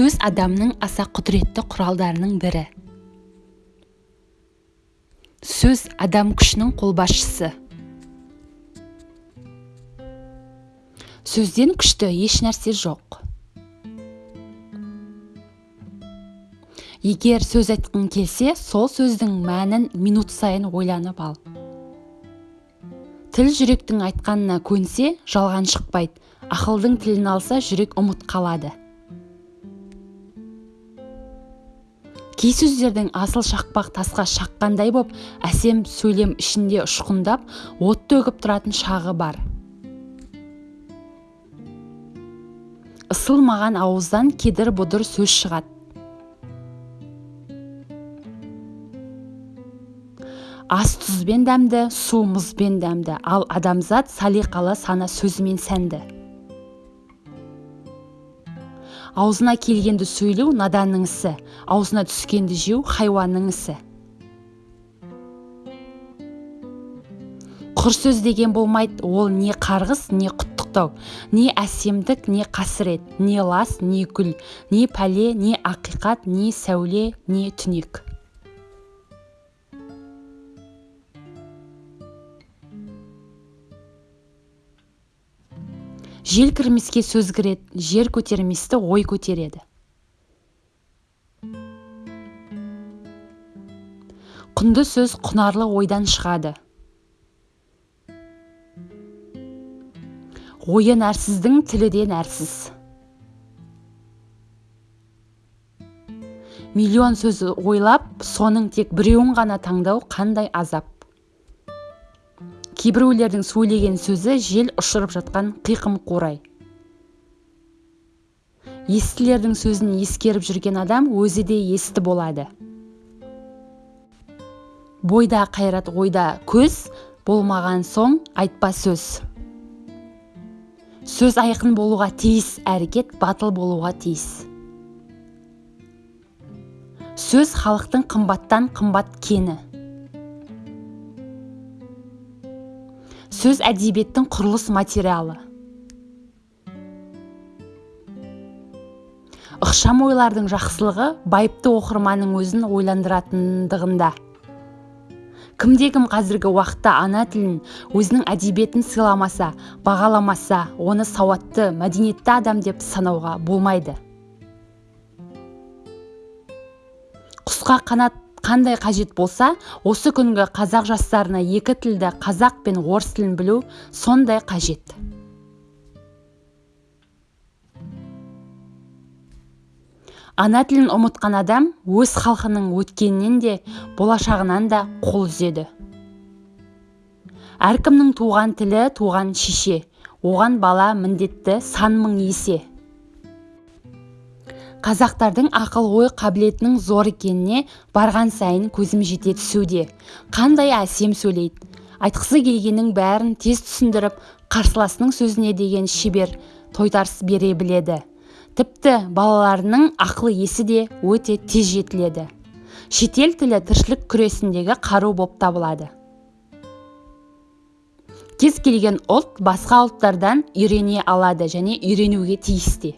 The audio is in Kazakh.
сөз адамның аса құдіретті құралдарының бірі. Сөз адам күшінің қолбасшысы. Сөзден күшті еш нәрсе жоқ. Егер сөз айтқың келсе сол сөздің мәнін минут сайын ойланып ал. Тіл жүректің айтқанына көнсе жалған шықпайды ақылдың тілін алса жүрек ұмыт қалады. Кей сөздердің асыл шақпақ тасқа шаққандай боп әсем сөйлем ішінде ұшқындап от төгіп тұратын шағы бар. Ысылмаған ауыздан кедір бұдыр сөз шығады ас тұзбен дәмді су мұзбен дәмді ал адамзат салиқалы сана сөзімен сәнді. Аузына келгенді сөйлеу наданның ісі аузына түскенді жеу хайуанның ісі. Құр сөз деген болмайды ол не қарғыс не құттықтау не әсемдік не қасірет не лас не гүл не пәле не ақиқат не сәуле не түнек. Жел кірмеске сөз кіреді жер көтерместі ой көтереді. Құнды сөз құнарлы ойдан шығады. Ойы нәрсіздің тілі де нәрсіз. Миллион сөз ойлап соның тек біреуін ғана таңдау қандай азап. Кейбіреулердің сөйлеген сөзі жел ұшырып жатқан қиқым қурай. Естілердің сөзін ескеріп жүрген адам өзі де есті болады. Бойда қайрат ойда көз болмаған соң айтпа сөз. Сөз айқын болуға тиіс әрекет батыл болуға тиіс. Сөз халықтың қымбаттан қымбат кені. Сөз әдебиеттің құрылыс материалы. Ықшам ойлардың жақсылығы байыпты оқырманның өзін ойландыратындығында. Кімде кім қазіргі уақытта ана тілін өзінің әдебиетін сыйламаса бағаламаса оны сауатты мәдениетті адам деп санауға болмайды. Құсқа қанат қандай қажет болса осы күнгі қазақ жастарына екі тілді қазақ пен орыс тілін білу сондай қажет. Ана тілін ұмытқан адам өз халқының өткенінен де болашағынан да қол үзеді. Әркімнің туған тілі туған шеше оған бала міндетті сан мың есе. Қазақтардың ақыл ой қабілетінің зор екеніне барған сайын көзім жете түсуде. Қандай әсем сөйлейді? Айтқысы келгеннің бәрін тез түсіндіріп қарсыласының сөзіне деген шебер тойтарыс бере біледі. Тіпті балаларының ақыл есі де өте тез жетіледі. Шетел тілі тіршілік күресіндегі қару болып табылады. Кез келген ұлт басқа ұлттардан үйрене алады және үйренуге тиісті.